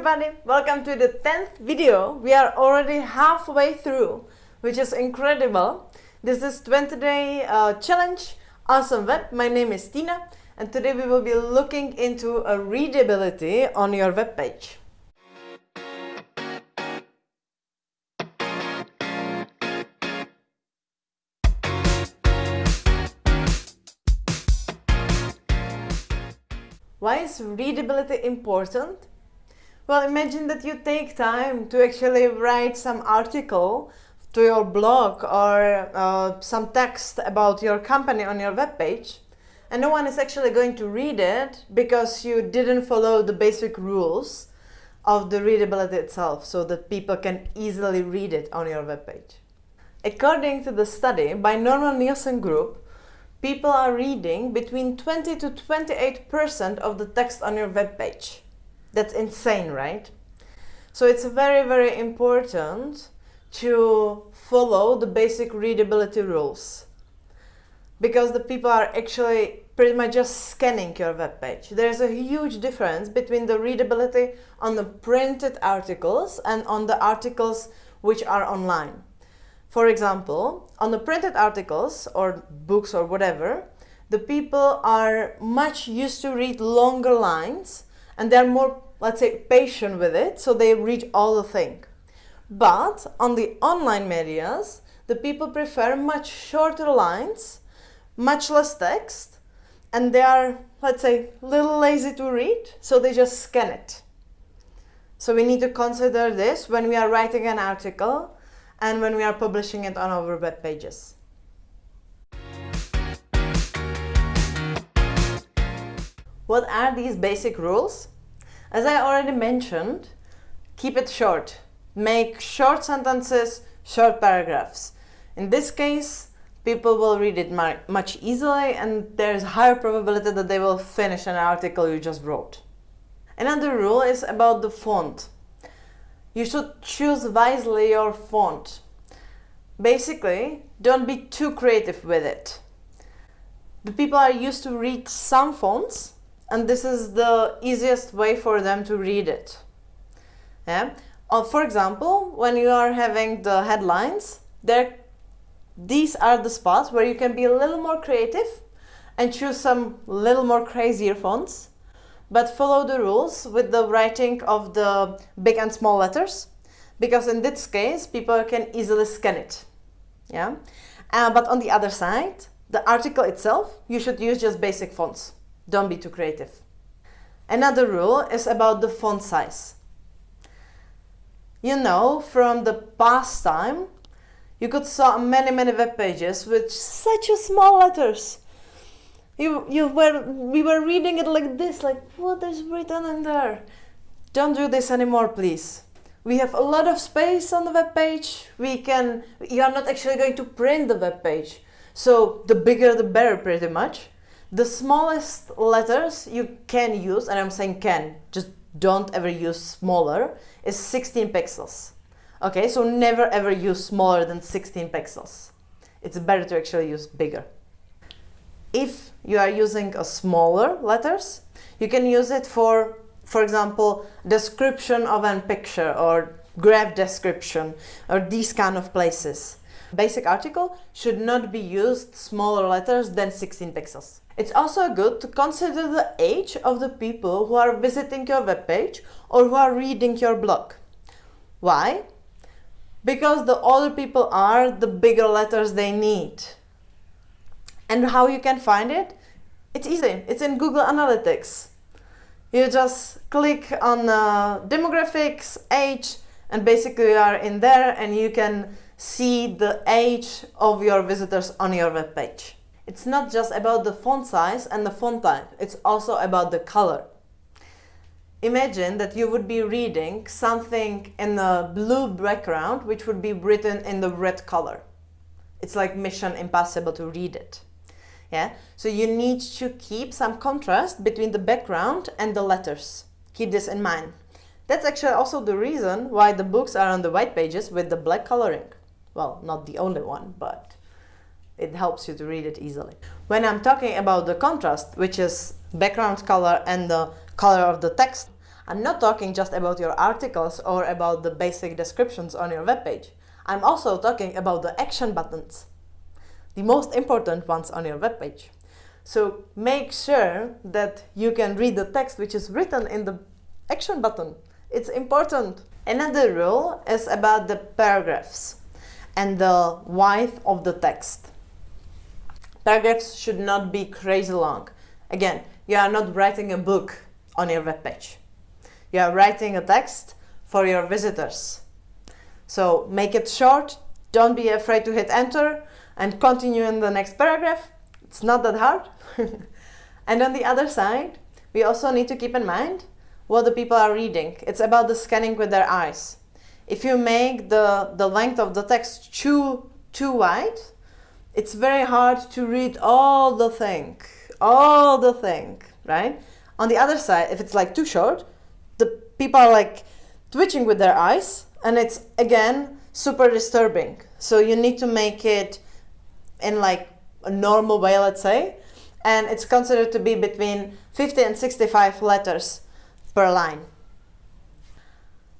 everybody, welcome to the 10th video. We are already halfway through, which is incredible. This is 20 day uh, challenge, awesome web. My name is Tina and today we will be looking into a readability on your web page. Why is readability important? Well, imagine that you take time to actually write some article to your blog or uh, some text about your company on your web page and no one is actually going to read it because you didn't follow the basic rules of the readability itself so that people can easily read it on your web page. According to the study by Norman Nielsen Group, people are reading between 20 to 28% of the text on your web page. That's insane, right? So it's very, very important to follow the basic readability rules because the people are actually pretty much just scanning your web page. There's a huge difference between the readability on the printed articles and on the articles which are online. For example, on the printed articles or books or whatever, the people are much used to read longer lines and they're more, let's say, patient with it, so they read all the thing. But on the online medias, the people prefer much shorter lines, much less text, and they are, let's say, a little lazy to read, so they just scan it. So we need to consider this when we are writing an article and when we are publishing it on our web pages. What are these basic rules? As I already mentioned, keep it short. Make short sentences, short paragraphs. In this case, people will read it much easily and there's higher probability that they will finish an article you just wrote. Another rule is about the font. You should choose wisely your font. Basically, don't be too creative with it. The people are used to read some fonts and this is the easiest way for them to read it. Yeah? Uh, for example, when you are having the headlines, there, these are the spots where you can be a little more creative and choose some little more crazier fonts but follow the rules with the writing of the big and small letters because in this case people can easily scan it yeah uh, but on the other side the article itself you should use just basic fonts don't be too creative another rule is about the font size you know from the past time you could saw many many web pages with such a small letters you, you were, we were reading it like this, like what is written in there? Don't do this anymore, please. We have a lot of space on the web page. We can, you are not actually going to print the web page. So the bigger the better pretty much. The smallest letters you can use, and I'm saying can, just don't ever use smaller, is 16 pixels. Okay, so never ever use smaller than 16 pixels. It's better to actually use bigger. If you are using a smaller letters, you can use it for, for example, description of a picture or graph description or these kind of places. Basic article should not be used smaller letters than 16 pixels. It's also good to consider the age of the people who are visiting your web page or who are reading your blog. Why? Because the older people are, the bigger letters they need. And how you can find it? It's easy. It's in Google Analytics. You just click on uh, demographics, age, and basically you are in there and you can see the age of your visitors on your web page. It's not just about the font size and the font type, it's also about the color. Imagine that you would be reading something in a blue background which would be written in the red color. It's like mission impossible to read it yeah so you need to keep some contrast between the background and the letters keep this in mind that's actually also the reason why the books are on the white pages with the black coloring well not the only one but it helps you to read it easily when i'm talking about the contrast which is background color and the color of the text I'm not talking just about your articles or about the basic descriptions on your webpage. I'm also talking about the action buttons, the most important ones on your webpage. So make sure that you can read the text which is written in the action button. It's important. Another rule is about the paragraphs and the width of the text. Paragraphs should not be crazy long. Again, you are not writing a book on your webpage. You are writing a text for your visitors. So make it short, don't be afraid to hit enter and continue in the next paragraph. It's not that hard. and on the other side, we also need to keep in mind what the people are reading. It's about the scanning with their eyes. If you make the, the length of the text too, too wide, it's very hard to read all the thing, all the thing, right? On the other side, if it's like too short, the people are like twitching with their eyes and it's again super disturbing. So you need to make it in like a normal way, let's say, and it's considered to be between 50 and 65 letters per line.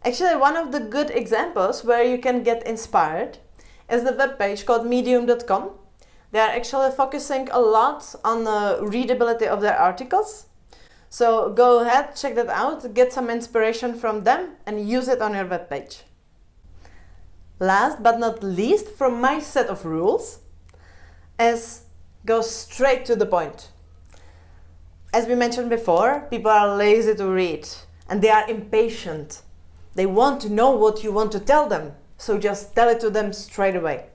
Actually, one of the good examples where you can get inspired is the webpage called medium.com. They are actually focusing a lot on the readability of their articles. So go ahead, check that out, get some inspiration from them and use it on your webpage. Last but not least, from my set of rules, is go straight to the point. As we mentioned before, people are lazy to read and they are impatient. They want to know what you want to tell them, so just tell it to them straight away.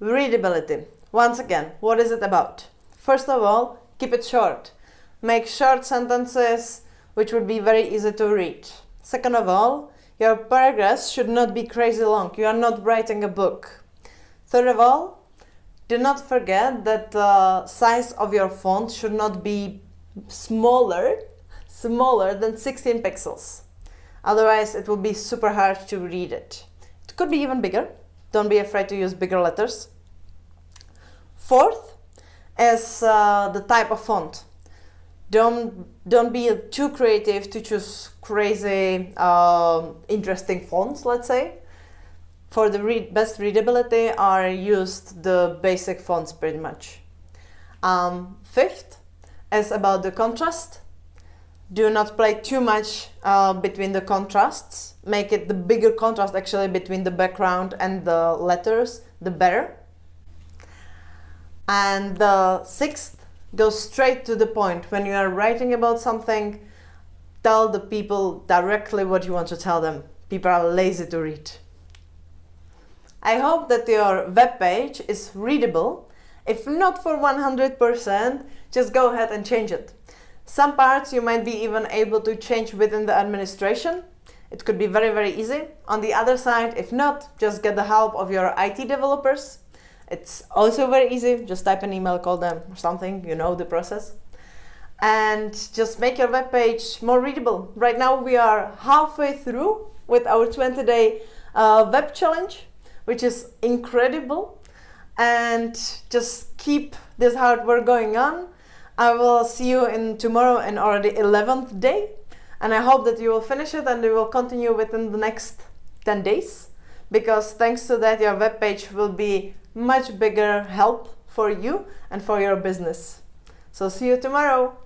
Readability. Once again, what is it about? First of all, keep it short. Make short sentences which would be very easy to read. Second of all, your paragraphs should not be crazy long. You are not writing a book. Third of all, do not forget that the size of your font should not be smaller, smaller than 16 pixels. Otherwise, it will be super hard to read it. It could be even bigger. Don't be afraid to use bigger letters. Fourth is uh, the type of font. Don't, don't be too creative to choose crazy, uh, interesting fonts, let's say. For the read best readability are used the basic fonts pretty much. Um, fifth is about the contrast. Do not play too much uh, between the contrasts. Make it the bigger contrast actually between the background and the letters, the better. And the sixth, go straight to the point. When you are writing about something, tell the people directly what you want to tell them. People are lazy to read. I hope that your web page is readable. If not for 100%, just go ahead and change it. Some parts you might be even able to change within the administration. It could be very, very easy. On the other side, if not, just get the help of your IT developers. It's also very easy. Just type an email, call them or something, you know the process. And just make your web page more readable. Right now we are halfway through with our 20 day uh, web challenge which is incredible. And just keep this hard work going on. I will see you in tomorrow in already 11th day. And I hope that you will finish it and you will continue within the next 10 days. Because thanks to that, your web page will be much bigger help for you and for your business. So see you tomorrow.